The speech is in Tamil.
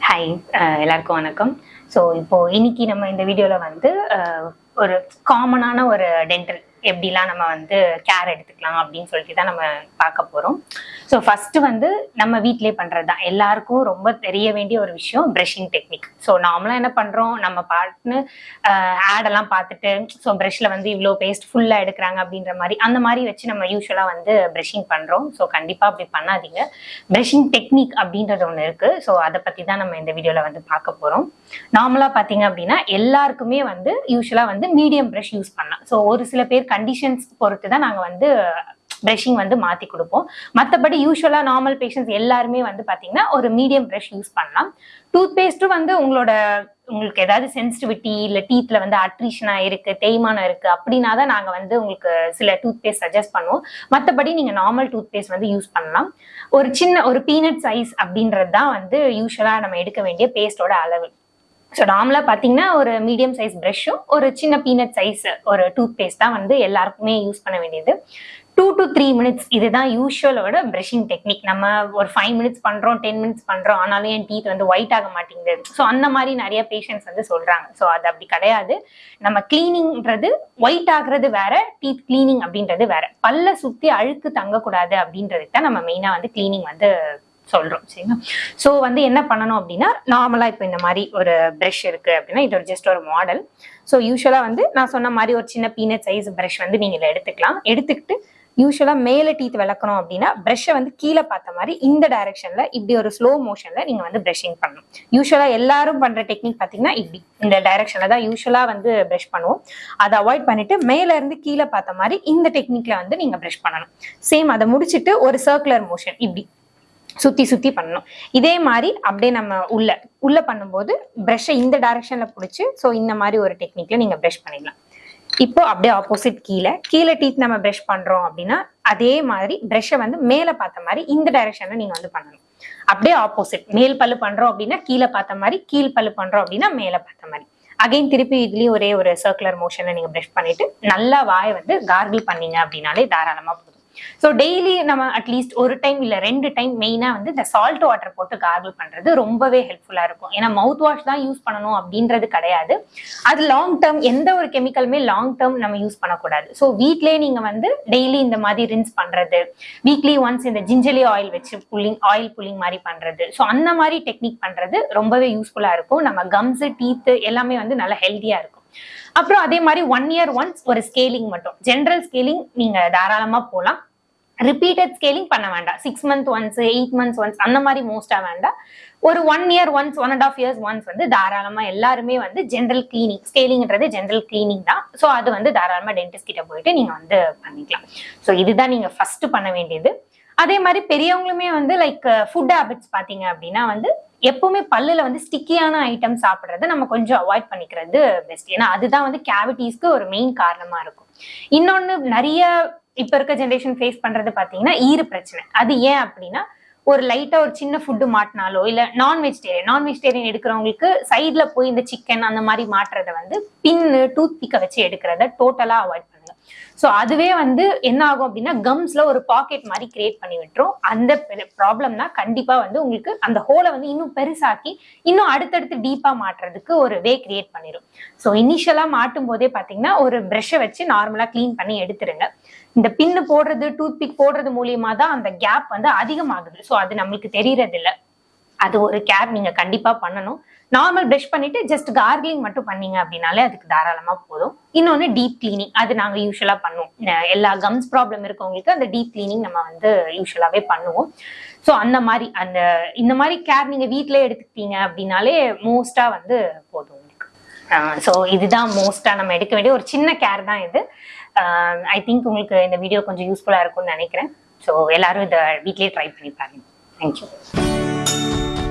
ஹாய் uh, எல்லாருக்கும் வணக்கம். ஸோ இப்போ இன்னைக்கு நம்ம இந்த வீடியோவில் வந்து uh, ஒரு காமனான ஒரு டென்டல் எப்படிலாம் நம்ம வந்து கேர் எடுத்துக்கலாம் அப்படின்னு சொல்லிட்டு தான் நம்ம பார்க்க போகிறோம் ஸோ ஃபர்ஸ்ட் வந்து நம்ம வீட்டிலே பண்ணுறது தான் எல்லாருக்கும் ரொம்ப தெரிய வேண்டிய ஒரு விஷயம் ப்ரஷிங் டெக்னிக் ஸோ நார்மலாக என்ன பண்ணுறோம் நம்ம பாட்டுன்னு ஆடெல்லாம் பார்த்துட்டு ஸோ ப்ரஷ்ல வந்து இவ்வளோ பேஸ்ட் ஃபுல்லாக எடுக்கிறாங்க அப்படின்ற மாதிரி அந்த மாதிரி வச்சு நம்ம யூஸ்வலாக வந்து ப்ரஷிங் பண்ணுறோம் ஸோ கண்டிப்பாக அப்படி பண்ணாதீங்க. ப்ரஷிங் டெக்னிக் அப்படின்றது ஒன்று இருக்கு. ஸோ அதை பற்றி தான் நம்ம இந்த வீடியோவில் வந்து பார்க்க போகிறோம் நார்மலாக பார்த்தீங்க அப்படின்னா எல்லாருக்குமே வந்து யூஸ்வலாக வந்து மீடியம் ப்ரஷ் யூஸ் பண்ணலாம். ஸோ ஒரு சில பேர் கண்டிஷன்ஸ் பொறுத்து தான் நாங்கள் வந்து ப்ரஷிங் வந்து மாற்றி கொடுப்போம். மற்றபடி யூஸ்வலாக நார்மல் பேஷண்ட்ஸ் எல்லாருமே வந்து பார்த்தீங்கன்னா ஒரு மீடியம் ப்ரஷ் யூஸ் பண்ணலாம். டூத் பேஸ்ட்டும் வந்து உங்களோட உங்களுக்கு ஏதாவது சென்சிட்டிவிட்டி இல்லை டீத்தில் வந்து அட்ரிஷனாக இருக்குது தேய்மானம் இருக்குது அப்படின்னா தான் நாங்கள் வந்து உங்களுக்கு சில டூத் பேஸ்ட் சஜஸ்ட் பண்ணுவோம். மற்றபடி நீங்கள் நார்மல் டூத் பேஸ்ட் வந்து யூஸ் பண்ணலாம். ஒரு சின்ன ஒரு பீனட் சைஸ் அப்படின்றது தான் வந்து யூஸ்வலாக நம்ம எடுக்க வேண்டிய பேஸ்டோட அளவு. ஸோ நார்மலாக பார்த்தீங்கன்னா ஒரு மீடியம் சைஸ் ப்ரஷ்ஷும் ஒரு சின்ன பீனட் சைஸ் ஒரு டூத் பேஸ்ட் தான் வந்து எல்லாருக்குமே யூஸ் பண்ண வேண்டியது. டூ டு த்ரீ மினிட்ஸ் இதுதான் யூஸ்வலோட ப்ரஷிங் டெக்னிக் நம்ம ஒரு ஃபைவ் மினிட்ஸ் பண்ணுறோம் டென் மினிட்ஸ் பண்ணுறோம் ஆனாலும் என் டீத் வந்து ஒயிட் ஆக மாட்டேங்குது. ஸோ அந்த மாதிரி நிறைய பேஷண்ட்ஸ் வந்து சொல்கிறாங்க ஸோ அது அப்படி கிடையாது. நம்ம கிளீனிங்ன்றது ஒயிட் ஆகுறது வேற டீத் கிளீனிங் அப்படின்றது வேற. பல்ல சுற்றி அழுக்கு தங்கக்கூடாது அப்படின்றதுக்கு தான் நம்ம மெயினாக வந்து கிளீனிங் வந்து சொல்றோம் சரிங்களா? ஸோ வந்து என்ன பண்ணணும் அப்படின்னா நார்மலாக இப்போ இந்த மாதிரி ஒரு ப்ரஷ் இருக்கு அப்படின்னா இது ஒரு ஜஸ்ட் ஒரு மாடல் ஸோ யூஸ்வலாக வந்து நான் சொன்ன மாதிரி ஒரு சின்ன பீனட் சைஸ் ப்ரஷ் வந்து நீங்கள் இதில் எடுத்துக்கலாம். எடுத்துக்கிட்டு யூஸ்வலாக மேலே டீத் விளக்கணும் அப்படின்னா ப்ரஷ்ஷை வந்து கீழே பார்த்த மாதிரி இந்த டைரக்ஷனில் இப்படி ஒரு ஸ்லோ மோஷனில் நீங்கள் வந்து ப்ரஷிங் பண்ணணும். யூஸ்வலாக எல்லாரும் பண்ணுற டெக்னிக் பார்த்தீங்கன்னா இப்படி. இந்த டைரக்ஷனில் தான் யூஸ்வலாக வந்து ப்ரஷ் பண்ணுவோம். அதை அவாய்ட் பண்ணிட்டு மேலேருந்து கீழே பார்த்த மாதிரி இந்த டெக்னிக்ல வந்து நீங்கள் ப்ரஷ் பண்ணணும். சேம் அதை முடிச்சுட்டு ஒரு சர்க்குலர் மோஷன் இப்படி. சுத்தி சுத்தி பண்ணணும். இதே மாதிரி அப்படியே நம்ம உள்ள உள்ள பண்ணும்போது ப்ரஷ்ஷை இந்த டைரக்ஷன்ல பிடிச்சி ஸோ இந்த மாதிரி ஒரு டெக்னிக்கில் நீங்க ப்ரஷ் பண்ணிடலாம் இப்போ அப்படியே ஆப்போசிட் கீழே கீழே டீத் நம்ம ப்ரஷ் பண்றோம் அப்படின்னா அதே மாதிரி ப்ரஷ்ஷை வந்து மேலே பார்த்த மாதிரி இந்த டைரக்ஷன்ல நீங்க வந்து பண்ணணும். அப்படியே ஆப்போசிட் மேல் பல்லு பண்றோம் அப்படின்னா கீழே பார்த்த மாதிரி கீழ் பல்லு பண்றோம் அப்படின்னா மேலே பார்த்த மாதிரி. அகைன் திருப்பி இதுலயும் ஒரே ஒரு சர்க்குலர் மோஷனை நீங்க ப்ரஷ் பண்ணிட்டு நல்லா வாயை வந்து கார்கிள் பண்ணீங்க அப்படின்னாலே தாராளமாக ஸோ டெய்லி நம்ம அட்லீஸ்ட் ஒரு டைம் இல்லை ரெண்டு டைம் மெயினாக வந்து இந்த சால்ட் வாட்டர் போட்டு கார்கிள் பண்ணுறது ரொம்பவே ஹெல்ப்ஃபுல்லாக இருக்கும். ஏன்னா மவுத் வாஷ் தான் யூஸ் பண்ணணும் அப்படின்றது கிடையாது. அது லாங் டேர்ம் எந்த ஒரு கெமிக்கலுமே லாங் டேர்ம் நம்ம யூஸ் பண்ணக்கூடாது. ஸோ வீட்லேயே நீங்கள் வந்து டெய்லி இந்த மாதிரி ரின்ஸ் பண்ணுறது வீக்லி ஒன்ஸ் இந்த ஜிஞ்சலி ஆயில் வச்சு புல்லிங் ஆயில் புல்லிங் மாதிரி பண்ணுறது ஸோ அந்த மாதிரி டெக்னிக் பண்ணுறது ரொம்பவே யூஸ்ஃபுல்லாக இருக்கும். நம்ம கம்ஸு டீத்து எல்லாமே வந்து நல்லா ஹெல்த்தியாக இருக்கும். அப்புறம் அதே மாதிரி ஒன் இயர் ஒன்ஸ் ஒரு ஸ்கேலிங் மட்டும். ஜென்ரல் ஸ்கேலிங் நீங்கள் தாராளமாக போகலாம் ரிப்பீட்டட் ஸ்கேலிங் பண்ண வேண்டாம். Six month once eight months once அந்த மாதிரி மோஸ்ட்டாக வேண்டாம். ஒரு one year once one and half years once வந்து தாராளமாக எல்லாருமே வந்து ஜென்ரல் கிளீனிங் ஸ்கேலிங்ன்றது ஜென்ரல் கிளீனிங் தான். ஸோ அது வந்து தாராளமாக டென்டிஸ்ட் கிட்ட போயிட்டு நீங்கள் வந்து பண்ணிக்கலாம். ஸோ இதுதான் நீங்கள் ஃபர்ஸ்ட் பண்ண வேண்டியது. அதே மாதிரி பெரியவங்களுமே வந்து லைக் ஃபுட் ஹேபிட்ஸ் பார்த்தீங்க அப்படின்னா வந்து எப்பவுமே பல்லுல வந்து ஸ்டிக்கியான ஐட்டம் சாப்பிட்றத நம்ம கொஞ்சம் அவாய்ட் பண்ணிக்கிறது பெஸ்ட் ஏன்னா அதுதான் வந்து கேவிட்டிஸ்க்கு ஒரு மெயின் காரணமா இருக்கும். இன்னொன்று நிறைய இப்ப இருக்க ஜென்ரேஷன் ஃபேஸ் பண்றது பாத்தீங்கன்னா ஈறு பிரச்சனை. அது ஏன் அப்படின்னா ஒரு லைட்டா ஒரு சின்ன ஃபுட்டு மாட்டினாலோ இல்ல நான் வெஜிடேரியன் நான் வெஜிடேரியன் எடுக்கிறவங்களுக்கு சைட்ல போய் இந்த சிக்கன் அந்த மாதிரி மாட்டுறத வந்து பின்னு டூத் பிக்கை வச்சு எடுக்கிறத டோட்டலா அவாய்ட் பண்ணுங்க. ஸோ அதுவே வந்து என்ன ஆகும் அப்படின்னா கம்ஸ்ல ஒரு பாக்கெட் மாதிரி கிரியேட் பண்ணி விட்டுரும். அந்த ப்ராப்ளம்னா கண்டிப்பா வந்து உங்களுக்கு அந்த ஹோலை வந்து இன்னும் பெருசாக்கி இன்னும் அடுத்தடுத்து டீப்பா மாட்டுறதுக்கு ஒரு வே கிரியேட் பண்ணிடும் ஸோ இனிஷியலா மாட்டும் போதே பாத்தீங்கன்னா ஒரு ப்ரெஷ்ஷை வச்சு நார்மலா க்ளீன் பண்ணி எடுத்துருங்க. இந்த பின்னு போடுறது டூத் பிக் போடுறது மூலியமா தான் அந்த கேப் வந்து அதிகமாகுது. ஸோ அது நம்மளுக்கு தெரியறது இல்லை அது ஒரு கேப் நீங்க கண்டிப்பா பண்ணணும். நார்மல் ப்ரஷ் பண்ணிட்டு ஜஸ்ட் கார்கிலிங் மட்டும் பண்ணீங்க அப்படின்னாலே அதுக்கு தாராளமா போதும். இன்னொன்னு டீப் கிளீனிங் அது நாங்க யூஸ்வலா பண்ணுவோம். எல்லா கம்ஸ் ப்ராப்ளம் இருக்கவங்களுக்கு அந்த டீப் கிளீனிங் நம்ம வந்து யூஸ்வலாவே பண்ணுவோம். ஸோ அந்த மாதிரி அந்த இந்த மாதிரி கேர் நீங்க வீட்டிலே எடுத்துக்கிட்டீங்க அப்படின்னாலே மோஸ்டா வந்து போதும். ஸோ இதுதான் மோஸ்ட்டாக நம்ம எடுக்க வேண்டிய ஒரு சின்ன கேர் தான் இது. ஐ திங்க் உங்களுக்கு இந்த வீடியோ கொஞ்சம் யூஸ்ஃபுல்லாக இருக்கும்னு நினைக்கிறேன். ஸோ எல்லாரும் இதை வீட்லேயே ட்ரை பண்ணி பாருங்க. தேங்க்யூ